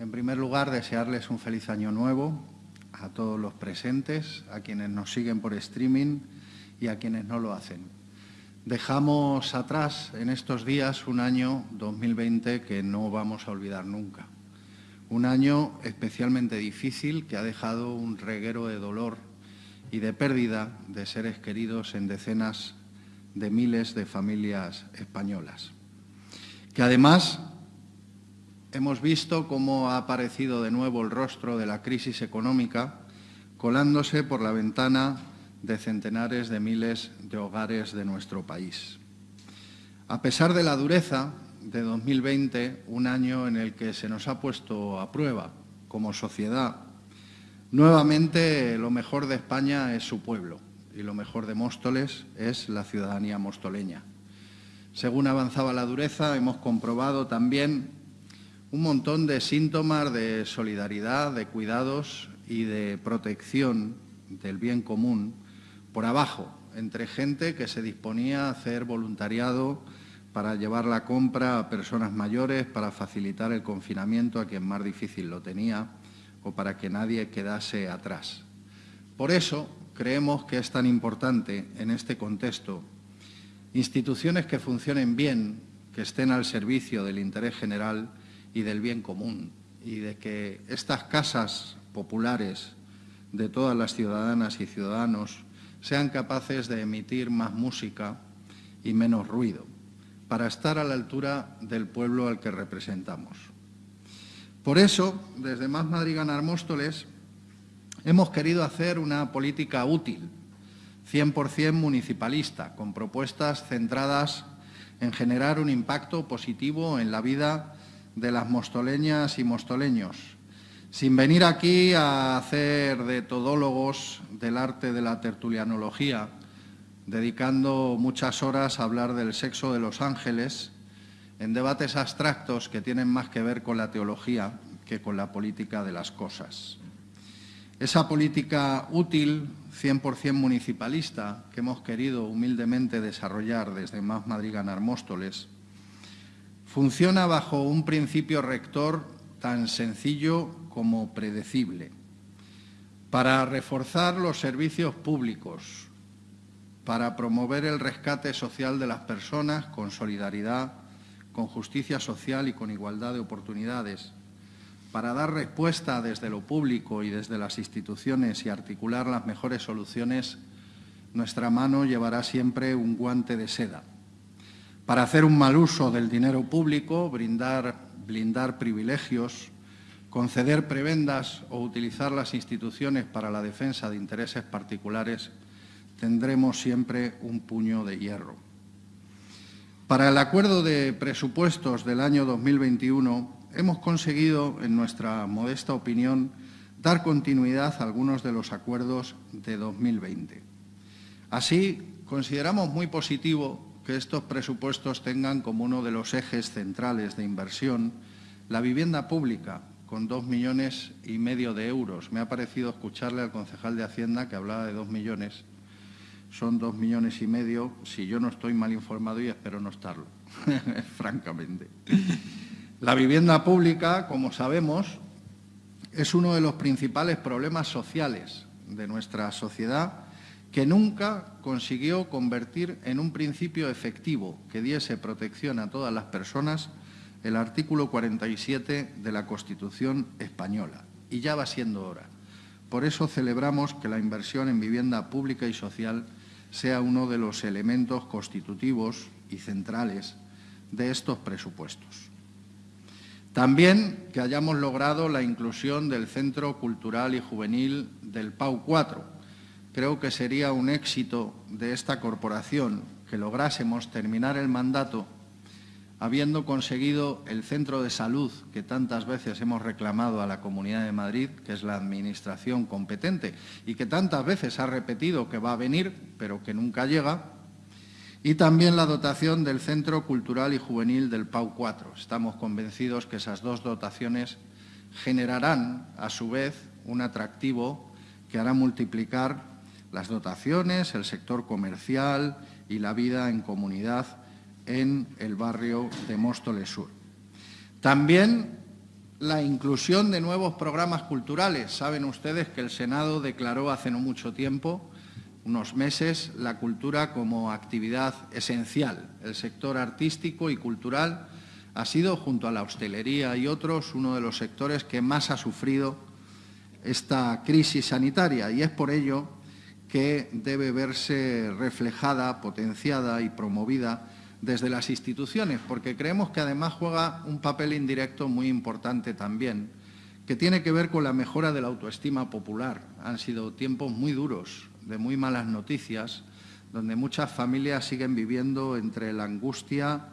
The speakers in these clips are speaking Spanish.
En primer lugar, desearles un feliz año nuevo a todos los presentes, a quienes nos siguen por streaming y a quienes no lo hacen. Dejamos atrás en estos días un año 2020 que no vamos a olvidar nunca. Un año especialmente difícil que ha dejado un reguero de dolor y de pérdida de seres queridos en decenas de miles de familias españolas. Que además hemos visto cómo ha aparecido de nuevo el rostro de la crisis económica colándose por la ventana de centenares de miles de hogares de nuestro país. A pesar de la dureza de 2020, un año en el que se nos ha puesto a prueba como sociedad, nuevamente lo mejor de España es su pueblo y lo mejor de Móstoles es la ciudadanía mostoleña. Según avanzaba la dureza, hemos comprobado también un montón de síntomas de solidaridad, de cuidados y de protección del bien común por abajo, entre gente que se disponía a hacer voluntariado para llevar la compra a personas mayores, para facilitar el confinamiento a quien más difícil lo tenía o para que nadie quedase atrás. Por eso creemos que es tan importante en este contexto instituciones que funcionen bien, que estén al servicio del interés general y del bien común y de que estas casas populares de todas las ciudadanas y ciudadanos sean capaces de emitir más música y menos ruido, para estar a la altura del pueblo al que representamos. Por eso, desde Más Madrid Ganar Móstoles, hemos querido hacer una política útil, 100% municipalista, con propuestas centradas en generar un impacto positivo en la vida de las mostoleñas y mostoleños, sin venir aquí a hacer de todólogos del arte de la tertulianología, dedicando muchas horas a hablar del sexo de los ángeles, en debates abstractos que tienen más que ver con la teología que con la política de las cosas. Esa política útil, 100% municipalista, que hemos querido humildemente desarrollar desde Más Madrid Ganar Móstoles, funciona bajo un principio rector tan sencillo como predecible, para reforzar los servicios públicos, para promover el rescate social de las personas con solidaridad, con justicia social y con igualdad de oportunidades, para dar respuesta desde lo público y desde las instituciones y articular las mejores soluciones, nuestra mano llevará siempre un guante de seda. Para hacer un mal uso del dinero público, brindar, blindar privilegios, conceder prebendas o utilizar las instituciones para la defensa de intereses particulares, tendremos siempre un puño de hierro. Para el acuerdo de presupuestos del año 2021 hemos conseguido, en nuestra modesta opinión, dar continuidad a algunos de los acuerdos de 2020. Así, consideramos muy positivo que estos presupuestos tengan como uno de los ejes centrales de inversión la vivienda pública, con dos millones y medio de euros. Me ha parecido escucharle al concejal de Hacienda que hablaba de dos millones. Son dos millones y medio, si yo no estoy mal informado y espero no estarlo, francamente. La vivienda pública, como sabemos, es uno de los principales problemas sociales de nuestra sociedad que nunca consiguió convertir en un principio efectivo que diese protección a todas las personas el artículo 47 de la Constitución española. Y ya va siendo hora. Por eso celebramos que la inversión en vivienda pública y social sea uno de los elementos constitutivos y centrales de estos presupuestos. También que hayamos logrado la inclusión del Centro Cultural y Juvenil del PAU 4. Creo que sería un éxito de esta corporación que lográsemos terminar el mandato habiendo conseguido el centro de salud que tantas veces hemos reclamado a la Comunidad de Madrid, que es la administración competente y que tantas veces ha repetido que va a venir, pero que nunca llega, y también la dotación del Centro Cultural y Juvenil del PAU 4. Estamos convencidos que esas dos dotaciones generarán, a su vez, un atractivo que hará multiplicar las dotaciones, el sector comercial y la vida en comunidad en el barrio de Móstoles Sur. También la inclusión de nuevos programas culturales. Saben ustedes que el Senado declaró hace no mucho tiempo, unos meses, la cultura como actividad esencial. El sector artístico y cultural ha sido, junto a la hostelería y otros, uno de los sectores que más ha sufrido esta crisis sanitaria y es por ello que debe verse reflejada, potenciada y promovida desde las instituciones, porque creemos que además juega un papel indirecto muy importante también, que tiene que ver con la mejora de la autoestima popular. Han sido tiempos muy duros, de muy malas noticias, donde muchas familias siguen viviendo entre la angustia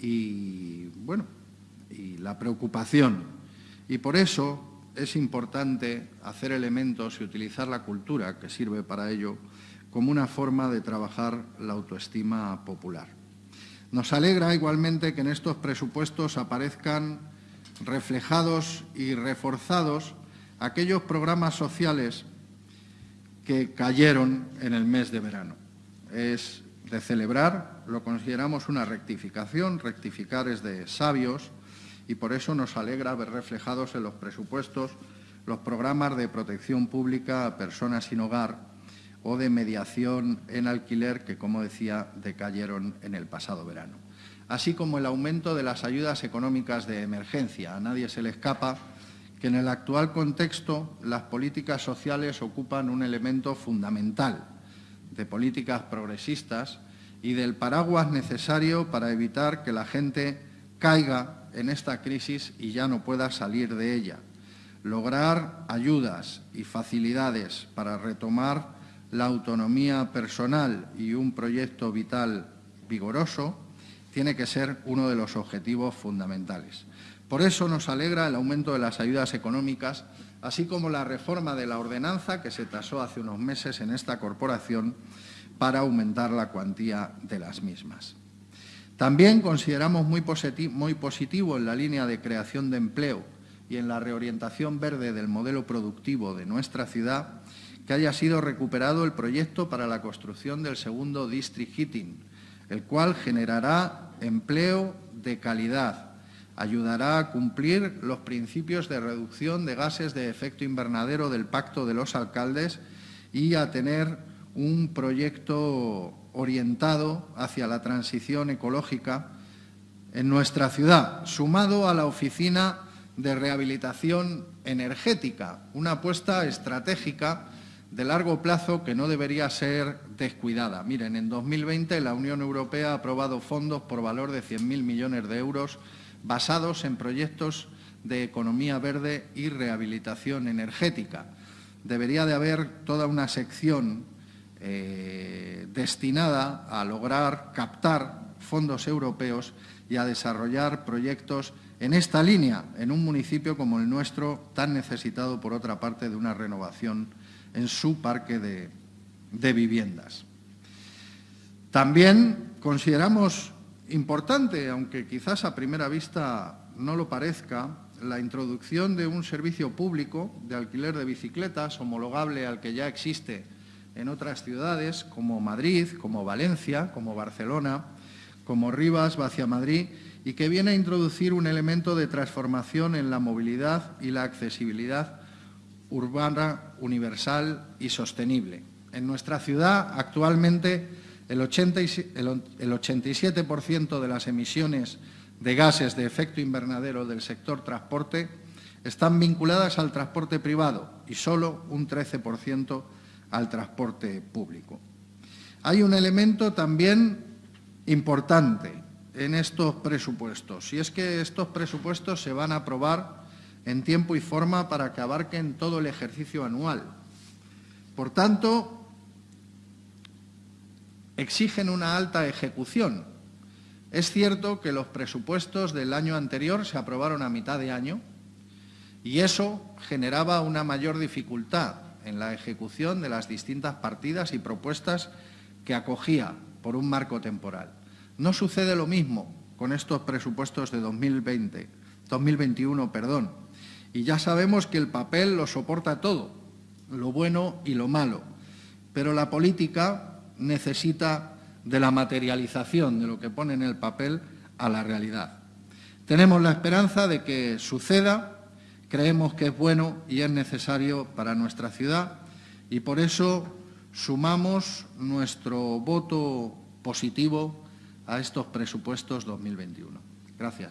y, bueno, y la preocupación. Y por eso es importante hacer elementos y utilizar la cultura, que sirve para ello, como una forma de trabajar la autoestima popular. Nos alegra igualmente que en estos presupuestos aparezcan reflejados y reforzados aquellos programas sociales que cayeron en el mes de verano. Es de celebrar, lo consideramos una rectificación, rectificar es de sabios, y por eso nos alegra ver reflejados en los presupuestos los programas de protección pública a personas sin hogar o de mediación en alquiler que, como decía, decayeron en el pasado verano. Así como el aumento de las ayudas económicas de emergencia. A nadie se le escapa que en el actual contexto las políticas sociales ocupan un elemento fundamental de políticas progresistas y del paraguas necesario para evitar que la gente caiga en esta crisis y ya no pueda salir de ella. Lograr ayudas y facilidades para retomar la autonomía personal y un proyecto vital vigoroso tiene que ser uno de los objetivos fundamentales. Por eso nos alegra el aumento de las ayudas económicas, así como la reforma de la ordenanza que se tasó hace unos meses en esta corporación para aumentar la cuantía de las mismas. También consideramos muy, positivo en la línea de creación de empleo y en la reorientación verde del modelo productivo de nuestra ciudad que haya sido recuperado el proyecto para la construcción del segundo District Heating, el cual generará empleo de calidad, ayudará a cumplir los principios de reducción de gases de efecto invernadero del Pacto de los Alcaldes y a tener un proyecto orientado hacia la transición ecológica en nuestra ciudad, sumado a la Oficina de Rehabilitación Energética, una apuesta estratégica de largo plazo que no debería ser descuidada. Miren, en 2020 la Unión Europea ha aprobado fondos por valor de 100.000 millones de euros basados en proyectos de economía verde y rehabilitación energética. Debería de haber toda una sección eh, destinada a lograr captar fondos europeos y a desarrollar proyectos en esta línea, en un municipio como el nuestro, tan necesitado, por otra parte, de una renovación en su parque de, de viviendas. También consideramos importante, aunque quizás a primera vista no lo parezca, la introducción de un servicio público de alquiler de bicicletas homologable al que ya existe en otras ciudades como Madrid, como Valencia, como Barcelona, como Rivas, hacia Madrid, y que viene a introducir un elemento de transformación en la movilidad y la accesibilidad urbana, universal y sostenible. En nuestra ciudad, actualmente, el, 87% de las emisiones de gases de efecto invernadero del sector transporte están vinculadas al transporte privado y solo un 13% al transporte público. Hay un elemento también importante en estos presupuestos, y es que estos presupuestos se van a aprobar en tiempo y forma para que abarquen todo el ejercicio anual. Por tanto, exigen una alta ejecución. Es cierto que los presupuestos del año anterior se aprobaron a mitad de año y eso generaba una mayor dificultad en la ejecución de las distintas partidas y propuestas que acogía por un marco temporal. No sucede lo mismo con estos presupuestos de 2020, 2021, perdón. Y ya sabemos que el papel lo soporta todo, lo bueno y lo malo. Pero la política necesita de la materialización de lo que pone en el papel a la realidad. Tenemos la esperanza de que suceda creemos que es bueno y es necesario para nuestra ciudad y por eso sumamos nuestro voto positivo a estos presupuestos 2021. Gracias.